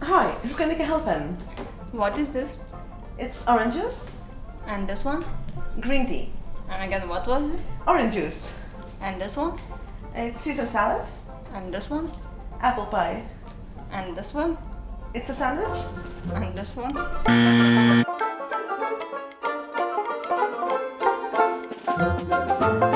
Hi, who can I help In What is this? It's orange juice, And this one? green tea, And again, what was it? orange juice. And this one? It's Caesar salad, And this one? apple pie. And this one? It's a sandwich. And this one?